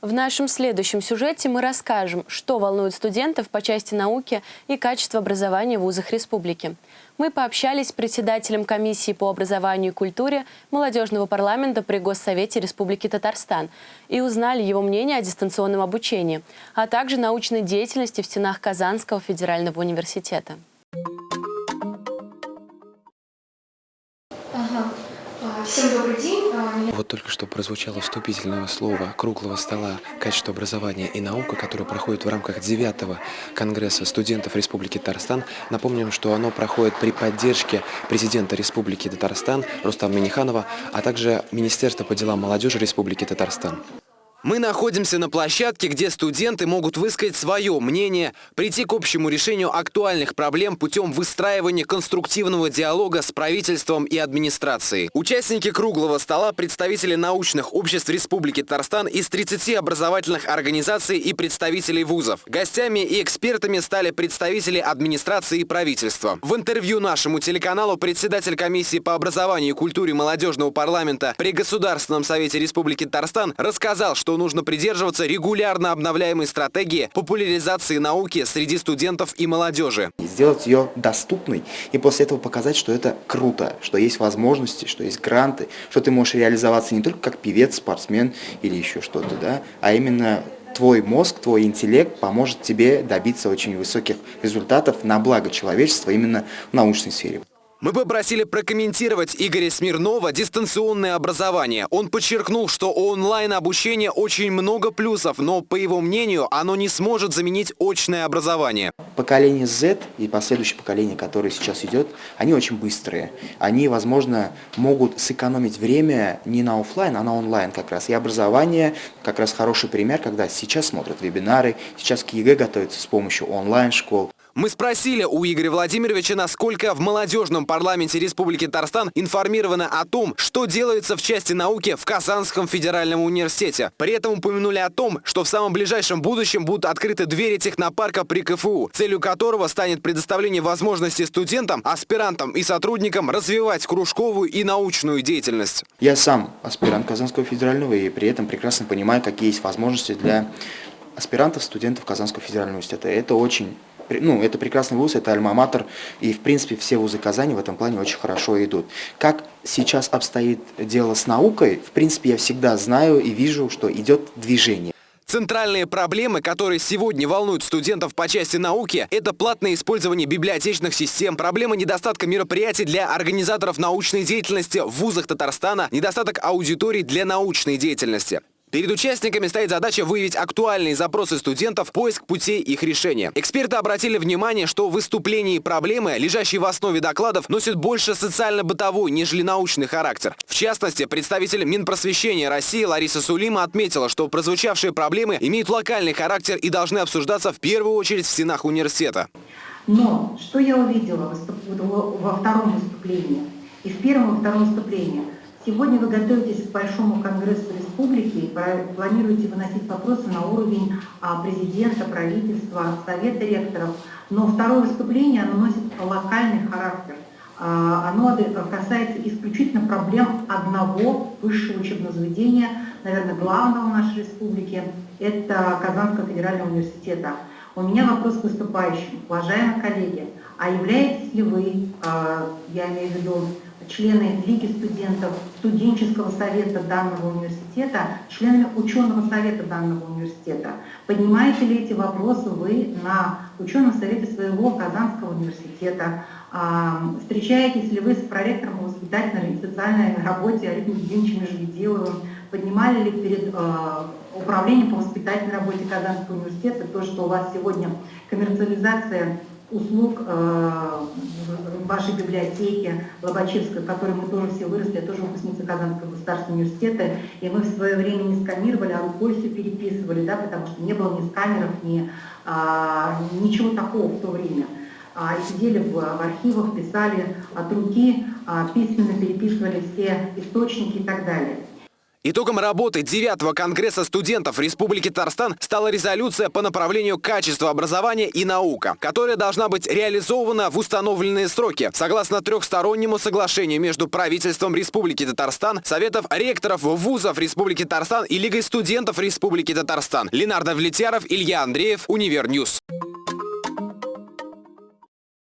В нашем следующем сюжете мы расскажем, что волнует студентов по части науки и качества образования в вузах республики. Мы пообщались с председателем комиссии по образованию и культуре молодежного парламента при Госсовете Республики Татарстан и узнали его мнение о дистанционном обучении, а также научной деятельности в стенах Казанского федерального университета. Только что прозвучало вступительное слово круглого стола «Качество образования и наука», которое проходит в рамках 9 Конгресса студентов Республики Татарстан. Напомним, что оно проходит при поддержке президента Республики Татарстан Рустама Миниханова, а также Министерства по делам молодежи Республики Татарстан. Мы находимся на площадке, где студенты могут высказать свое мнение, прийти к общему решению актуальных проблем путем выстраивания конструктивного диалога с правительством и администрацией. Участники круглого стола – представители научных обществ Республики Татарстан из 30 образовательных организаций и представителей вузов. Гостями и экспертами стали представители администрации и правительства. В интервью нашему телеканалу председатель комиссии по образованию и культуре молодежного парламента при Государственном совете Республики Татарстан рассказал, что нужно придерживаться регулярно обновляемой стратегии популяризации науки среди студентов и молодежи. Сделать ее доступной и после этого показать, что это круто, что есть возможности, что есть гранты, что ты можешь реализоваться не только как певец, спортсмен или еще что-то, да, а именно твой мозг, твой интеллект поможет тебе добиться очень высоких результатов на благо человечества именно в научной сфере. Мы попросили прокомментировать Игоря Смирнова дистанционное образование. Он подчеркнул, что у онлайн-обучения очень много плюсов, но, по его мнению, оно не сможет заменить очное образование. Поколение Z и последующее поколение, которое сейчас идет, они очень быстрые. Они, возможно, могут сэкономить время не на офлайн, а на онлайн как раз. И образование как раз хороший пример, когда сейчас смотрят вебинары, сейчас к ЕГЭ готовятся с помощью онлайн-школ. Мы спросили у Игоря Владимировича, насколько в молодежном парламенте Республики Татарстан информировано о том, что делается в части науки в Казанском федеральном университете. При этом упомянули о том, что в самом ближайшем будущем будут открыты двери технопарка при КФУ, целью которого станет предоставление возможности студентам, аспирантам и сотрудникам развивать кружковую и научную деятельность. Я сам аспирант Казанского федерального и при этом прекрасно понимаю, какие есть возможности для аспирантов, студентов Казанского федерального университета. Это очень ну, это прекрасный вуз, это альма-матер, и, в принципе, все вузы Казани в этом плане очень хорошо идут. Как сейчас обстоит дело с наукой, в принципе, я всегда знаю и вижу, что идет движение. Центральные проблемы, которые сегодня волнуют студентов по части науки, это платное использование библиотечных систем, проблема недостатка мероприятий для организаторов научной деятельности в вузах Татарстана, недостаток аудиторий для научной деятельности. Перед участниками стоит задача выявить актуальные запросы студентов, поиск путей их решения. Эксперты обратили внимание, что выступления и проблемы, лежащие в основе докладов, носят больше социально-бытовой, нежели научный характер. В частности, представитель Минпросвещения России Лариса Сулима отметила, что прозвучавшие проблемы имеют локальный характер и должны обсуждаться в первую очередь в стенах университета. Но что я увидела во втором выступлении и в первом и втором выступлении – Сегодня вы готовитесь к Большому Конгрессу Республики и планируете выносить вопросы на уровень а, президента, правительства, совета ректоров. Но второе выступление оно носит локальный характер. А, оно касается исключительно проблем одного высшего учебного заведения, наверное, главного в нашей республике, это Казанского федерального университета. У меня вопрос к выступающим. Уважаемые коллеги, а являетесь ли вы, а, я имею в виду, члены Лиги студентов, студенческого совета данного университета, членами ученого совета данного университета. Поднимаете ли эти вопросы вы на ученом совете своего Казанского университета? А, встречаетесь ли вы с проректором воспитательной и социальной работе Олегом Евгеньевичем Межведиловым? Поднимали ли перед а, управлением по воспитательной работе Казанского университета то, что у вас сегодня коммерциализация услуг э, вашей библиотеки Лобачевской, в которой мы тоже все выросли, я тоже выпускница Казанского государственного университета, и мы в свое время не сканировали, а рукой все переписывали, да, потому что не было ни сканеров, ни а, ничего такого в то время. А, сидели в, в архивах, писали от руки, а, письменно переписывали все источники и так далее. Итогом работы 9 Конгресса студентов Республики Татарстан стала резолюция по направлению качества образования и наука, которая должна быть реализована в установленные сроки, согласно трехстороннему соглашению между правительством Республики Татарстан, Советов ректоров вузов Республики Татарстан и Лигой студентов Республики Татарстан. Ленар Довлетьяров, Илья Андреев, Univer News.